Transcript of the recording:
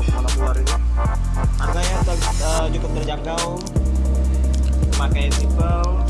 untuk monokular ini harganya uh, cukup terjangkau. Pemakaian simple.